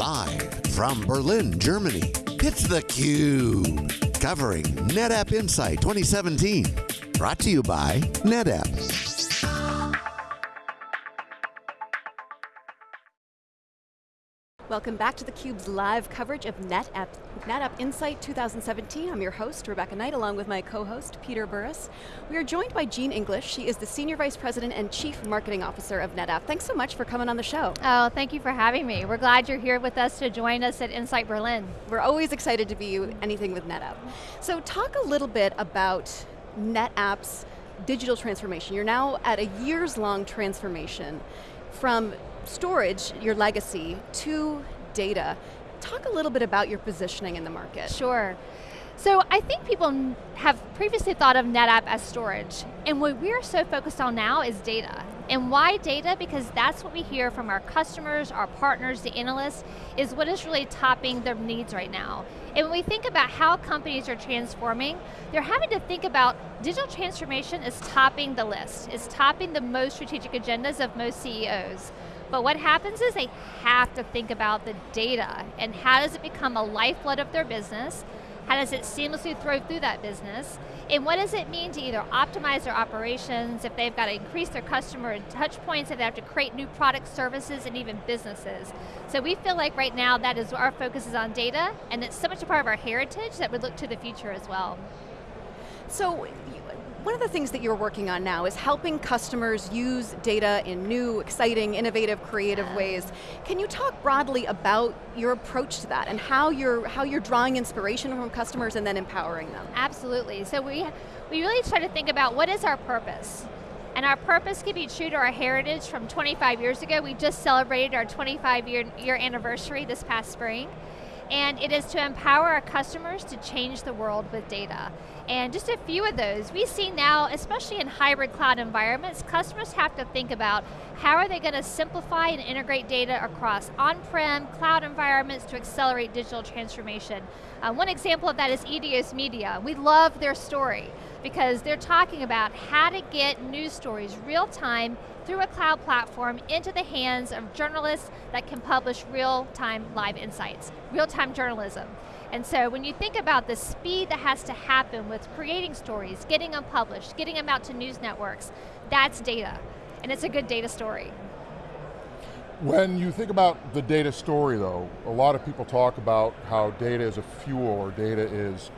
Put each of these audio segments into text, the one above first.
Live from Berlin, Germany, it's theCUBE. Covering NetApp Insight 2017. Brought to you by NetApp. Welcome back to theCUBE's live coverage of NetApp, NetApp Insight 2017. I'm your host, Rebecca Knight, along with my co-host, Peter Burris. We are joined by Jean English. She is the Senior Vice President and Chief Marketing Officer of NetApp. Thanks so much for coming on the show. Oh, thank you for having me. We're glad you're here with us to join us at Insight Berlin. We're always excited to be anything with NetApp. So talk a little bit about NetApp's digital transformation. You're now at a years long transformation from storage, your legacy, to data. Talk a little bit about your positioning in the market. Sure. So I think people have previously thought of NetApp as storage, and what we're so focused on now is data. And why data? Because that's what we hear from our customers, our partners, the analysts, is what is really topping their needs right now. And when we think about how companies are transforming, they're having to think about digital transformation is topping the list. It's topping the most strategic agendas of most CEOs. But what happens is they have to think about the data and how does it become a lifeblood of their business, how does it seamlessly throw through that business, and what does it mean to either optimize their operations, if they've got to increase their customer touch points, if they have to create new product services and even businesses. So we feel like right now that is our focus is on data, and it's so much a part of our heritage that we look to the future as well. So one of the things that you're working on now is helping customers use data in new, exciting, innovative, creative ways. Can you talk broadly about your approach to that and how you're, how you're drawing inspiration from customers and then empowering them? Absolutely, so we, we really try to think about what is our purpose? And our purpose can be true to our heritage from 25 years ago. We just celebrated our 25 year, year anniversary this past spring and it is to empower our customers to change the world with data. And just a few of those, we see now, especially in hybrid cloud environments, customers have to think about how are they going to simplify and integrate data across on-prem, cloud environments to accelerate digital transformation. Uh, one example of that is Eidos Media. We love their story because they're talking about how to get news stories real time through a cloud platform into the hands of journalists that can publish real-time live insights, real-time journalism. And so when you think about the speed that has to happen with creating stories, getting them published, getting them out to news networks, that's data. And it's a good data story. When you think about the data story though, a lot of people talk about how data is a fuel or data is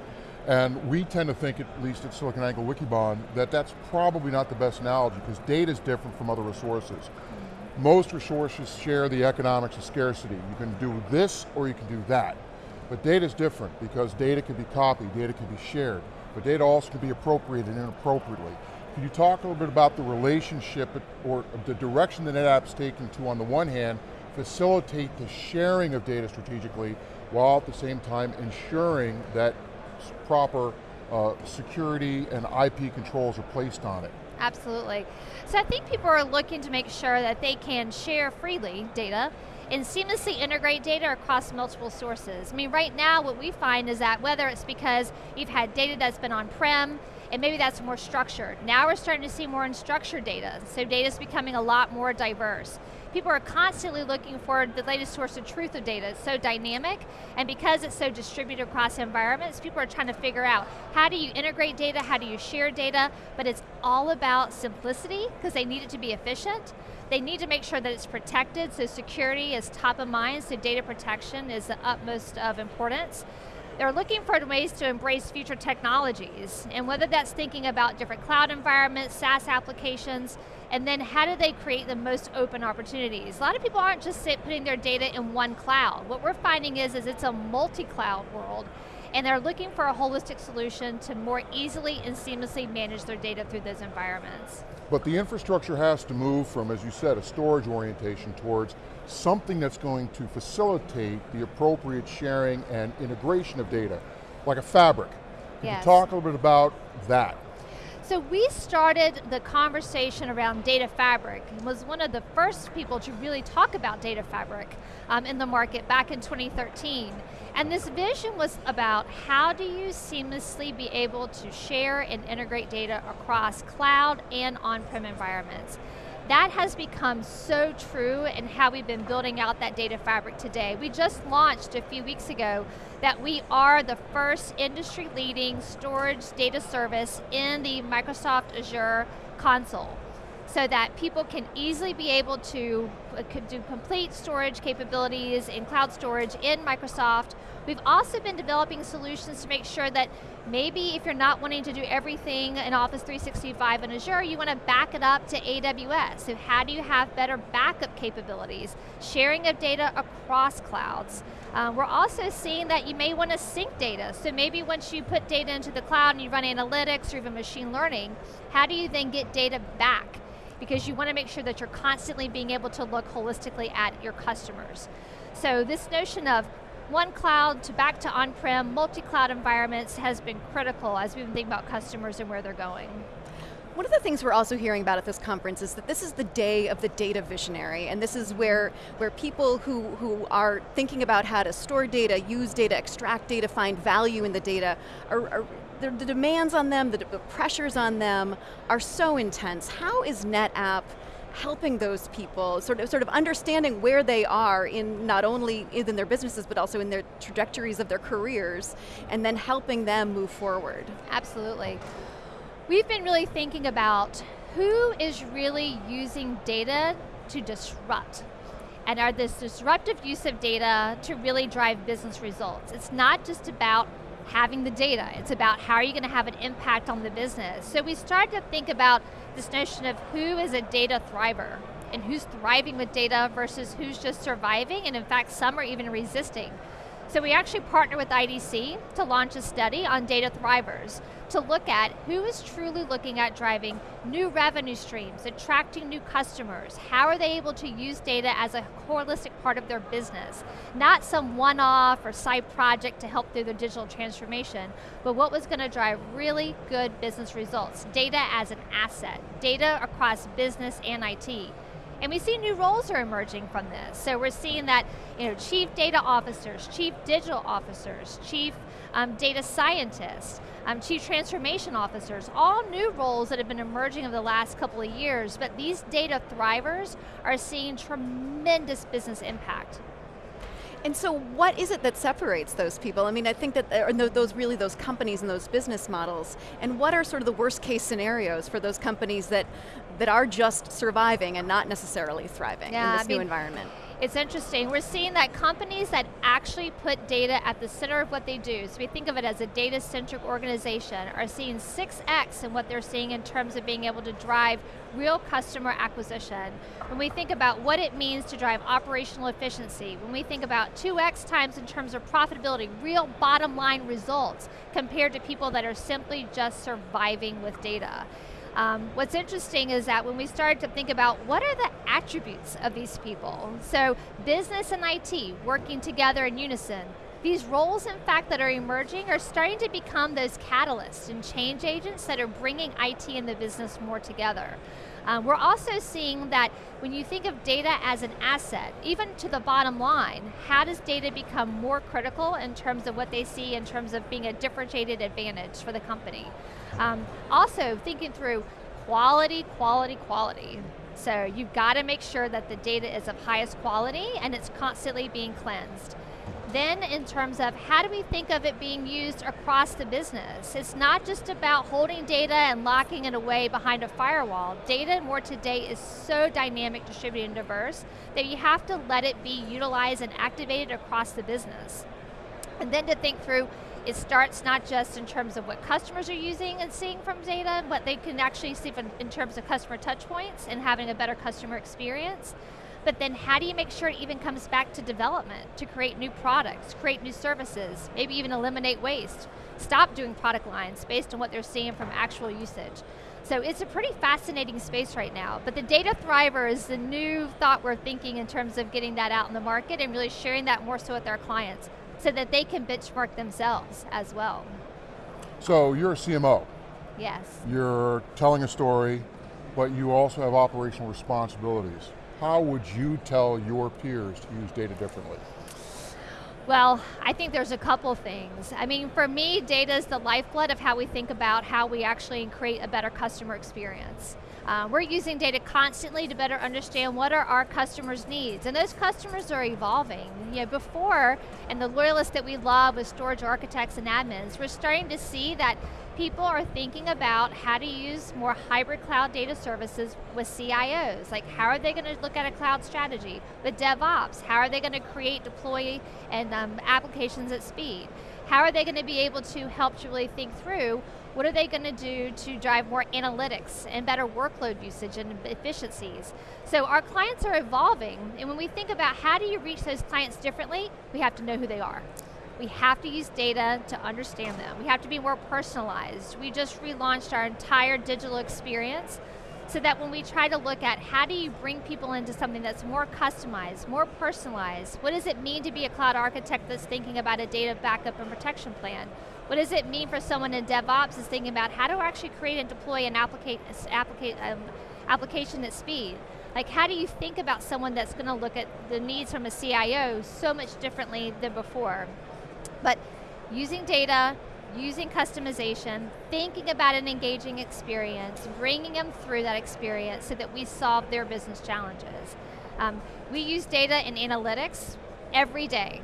and we tend to think, at least at SiliconANGLE Wikibon, that that's probably not the best analogy because data is different from other resources. Most resources share the economics of scarcity. You can do this or you can do that. But data is different because data can be copied, data can be shared, but data also can be appropriated inappropriately. Can you talk a little bit about the relationship or the direction that NetApp's taking to, on the one hand, facilitate the sharing of data strategically, while at the same time ensuring that proper uh, security and IP controls are placed on it. Absolutely. So I think people are looking to make sure that they can share freely data and seamlessly integrate data across multiple sources. I mean, right now what we find is that whether it's because you've had data that's been on-prem, and maybe that's more structured. Now we're starting to see more unstructured data, so data is becoming a lot more diverse people are constantly looking for the latest source of truth of data. It's so dynamic, and because it's so distributed across environments, people are trying to figure out how do you integrate data, how do you share data, but it's all about simplicity, because they need it to be efficient. They need to make sure that it's protected, so security is top of mind, so data protection is the utmost of importance. They're looking for ways to embrace future technologies, and whether that's thinking about different cloud environments, SaaS applications, and then how do they create the most open opportunities? A lot of people aren't just putting their data in one cloud. What we're finding is, is it's a multi-cloud world, and they're looking for a holistic solution to more easily and seamlessly manage their data through those environments. But the infrastructure has to move from, as you said, a storage orientation towards something that's going to facilitate the appropriate sharing and integration of data, like a fabric. Can yes. you talk a little bit about that? So we started the conversation around data fabric and was one of the first people to really talk about data fabric um, in the market back in 2013. And this vision was about how do you seamlessly be able to share and integrate data across cloud and on-prem environments. That has become so true in how we've been building out that data fabric today. We just launched a few weeks ago that we are the first industry leading storage data service in the Microsoft Azure console so that people can easily be able to uh, do complete storage capabilities in cloud storage in Microsoft. We've also been developing solutions to make sure that maybe if you're not wanting to do everything in Office 365 and Azure, you want to back it up to AWS. So how do you have better backup capabilities? Sharing of data across clouds. Uh, we're also seeing that you may want to sync data. So maybe once you put data into the cloud and you run analytics or even machine learning, how do you then get data back? Because you want to make sure that you're constantly being able to look holistically at your customers. So this notion of one cloud to back to on-prem, multi-cloud environments has been critical as we've been thinking about customers and where they're going. One of the things we're also hearing about at this conference is that this is the day of the data visionary, and this is where, where people who, who are thinking about how to store data, use data, extract data, find value in the data, are, are the, the, demands on them, the, the pressures on them are so intense. How is NetApp helping those people, sort of, sort of understanding where they are in not only in their businesses, but also in their trajectories of their careers, and then helping them move forward? Absolutely. We've been really thinking about who is really using data to disrupt and are this disruptive use of data to really drive business results. It's not just about having the data, it's about how are you going to have an impact on the business. So we started to think about this notion of who is a data thriver and who's thriving with data versus who's just surviving and in fact some are even resisting. So we actually partner with IDC to launch a study on data thrivers to look at who is truly looking at driving new revenue streams, attracting new customers, how are they able to use data as a holistic part of their business, not some one-off or side project to help through their digital transformation, but what was going to drive really good business results, data as an asset, data across business and IT. And we see new roles are emerging from this. So we're seeing that you know, chief data officers, chief digital officers, chief um, data scientists, um, chief transformation officers, all new roles that have been emerging over the last couple of years, but these data thrivers are seeing tremendous business impact. And so what is it that separates those people? I mean, I think that uh, are those really those companies and those business models, and what are sort of the worst case scenarios for those companies that, that are just surviving and not necessarily thriving yeah, in this I new mean, environment? It's interesting. We're seeing that companies that actually put data at the center of what they do, so we think of it as a data-centric organization, are seeing 6x in what they're seeing in terms of being able to drive real customer acquisition. When we think about what it means to drive operational efficiency, when we think about 2x times in terms of profitability, real bottom line results compared to people that are simply just surviving with data. Um, what's interesting is that when we started to think about what are the attributes of these people, so business and IT working together in unison, these roles, in fact, that are emerging are starting to become those catalysts and change agents that are bringing IT and the business more together. Um, we're also seeing that when you think of data as an asset, even to the bottom line, how does data become more critical in terms of what they see in terms of being a differentiated advantage for the company? Um, also, thinking through quality, quality, quality. So you've got to make sure that the data is of highest quality and it's constantly being cleansed. Then in terms of how do we think of it being used across the business? It's not just about holding data and locking it away behind a firewall. Data more today is so dynamic, distributed, and diverse that you have to let it be utilized and activated across the business. And then to think through, it starts not just in terms of what customers are using and seeing from data, but they can actually see in terms of customer touch points and having a better customer experience. But then how do you make sure it even comes back to development, to create new products, create new services, maybe even eliminate waste, stop doing product lines based on what they're seeing from actual usage. So it's a pretty fascinating space right now, but the data thriver is the new thought we're thinking in terms of getting that out in the market and really sharing that more so with our clients so that they can benchmark themselves as well. So you're a CMO. Yes. You're telling a story, but you also have operational responsibilities how would you tell your peers to use data differently? Well, I think there's a couple things. I mean, for me, data is the lifeblood of how we think about how we actually create a better customer experience. Uh, we're using data constantly to better understand what are our customers' needs, and those customers are evolving. You know, before, and the loyalists that we love with storage architects and admins, we're starting to see that people are thinking about how to use more hybrid cloud data services with CIOs. Like how are they going to look at a cloud strategy? With DevOps, how are they going to create, deploy, and um, applications at speed? How are they going to be able to help to really think through what are they going to do to drive more analytics and better workload usage and efficiencies? So our clients are evolving, and when we think about how do you reach those clients differently, we have to know who they are. We have to use data to understand them. We have to be more personalized. We just relaunched our entire digital experience so that when we try to look at how do you bring people into something that's more customized, more personalized, what does it mean to be a cloud architect that's thinking about a data backup and protection plan? What does it mean for someone in DevOps is thinking about how to actually create and deploy an um, application at speed? Like how do you think about someone that's going to look at the needs from a CIO so much differently than before? But using data, using customization, thinking about an engaging experience, bringing them through that experience so that we solve their business challenges. Um, we use data and analytics every day.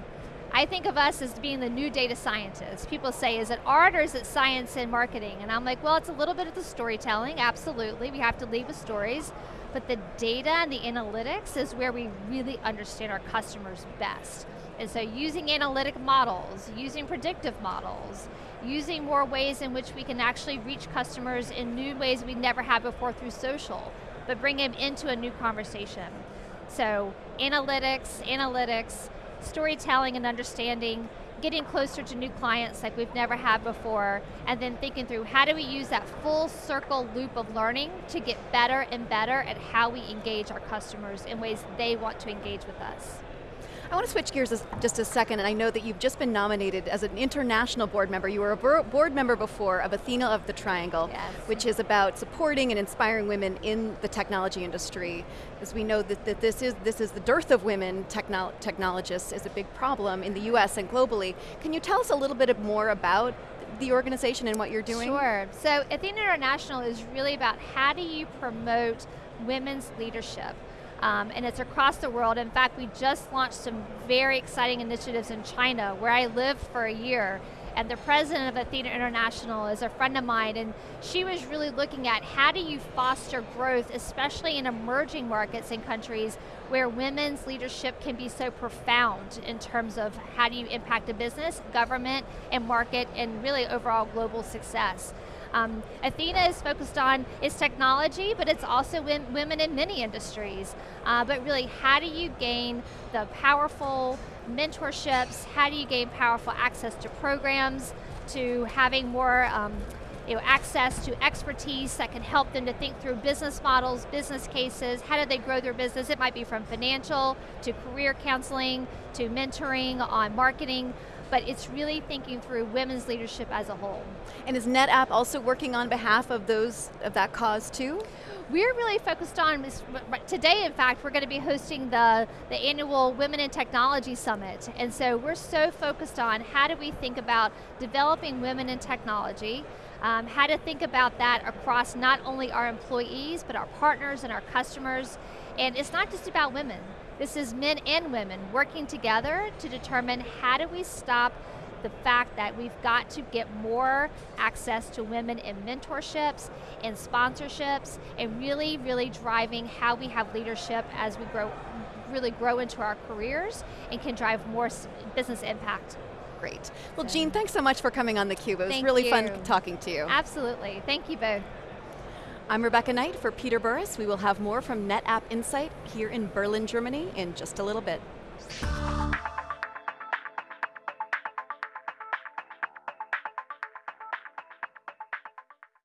I think of us as being the new data scientists. People say, is it art or is it science and marketing? And I'm like, well, it's a little bit of the storytelling, absolutely. We have to lead with stories. But the data and the analytics is where we really understand our customers best. And so using analytic models, using predictive models, using more ways in which we can actually reach customers in new ways we never had before through social, but bring them into a new conversation. So analytics, analytics, storytelling and understanding, getting closer to new clients like we've never had before, and then thinking through how do we use that full circle loop of learning to get better and better at how we engage our customers in ways they want to engage with us. I want to switch gears just a second, and I know that you've just been nominated as an international board member. You were a board member before of Athena of the Triangle, yes. which is about supporting and inspiring women in the technology industry. As we know that, that this, is, this is the dearth of women technolo technologists is a big problem in the US and globally. Can you tell us a little bit more about the organization and what you're doing? Sure, so Athena International is really about how do you promote women's leadership um, and it's across the world. In fact, we just launched some very exciting initiatives in China, where I lived for a year, and the president of Athena International is a friend of mine, and she was really looking at how do you foster growth, especially in emerging markets and countries where women's leadership can be so profound in terms of how do you impact a business, government, and market, and really overall global success. Um, Athena is focused on its technology, but it's also women in many industries. Uh, but really, how do you gain the powerful mentorships? How do you gain powerful access to programs, to having more um, you know, access to expertise that can help them to think through business models, business cases, how do they grow their business? It might be from financial to career counseling to mentoring on marketing but it's really thinking through women's leadership as a whole. And is NetApp also working on behalf of those of that cause too? We're really focused on, today in fact, we're going to be hosting the, the annual Women in Technology Summit. And so we're so focused on how do we think about developing women in technology, um, how to think about that across not only our employees, but our partners and our customers. And it's not just about women. This is men and women working together to determine how do we stop the fact that we've got to get more access to women in mentorships, in sponsorships, and really, really driving how we have leadership as we grow, really grow into our careers and can drive more business impact. Great. Well, Jean, thanks so much for coming on theCUBE. It was Thank really you. fun talking to you. Absolutely, thank you both. I'm Rebecca Knight for Peter Burris. We will have more from NetApp Insight here in Berlin, Germany in just a little bit.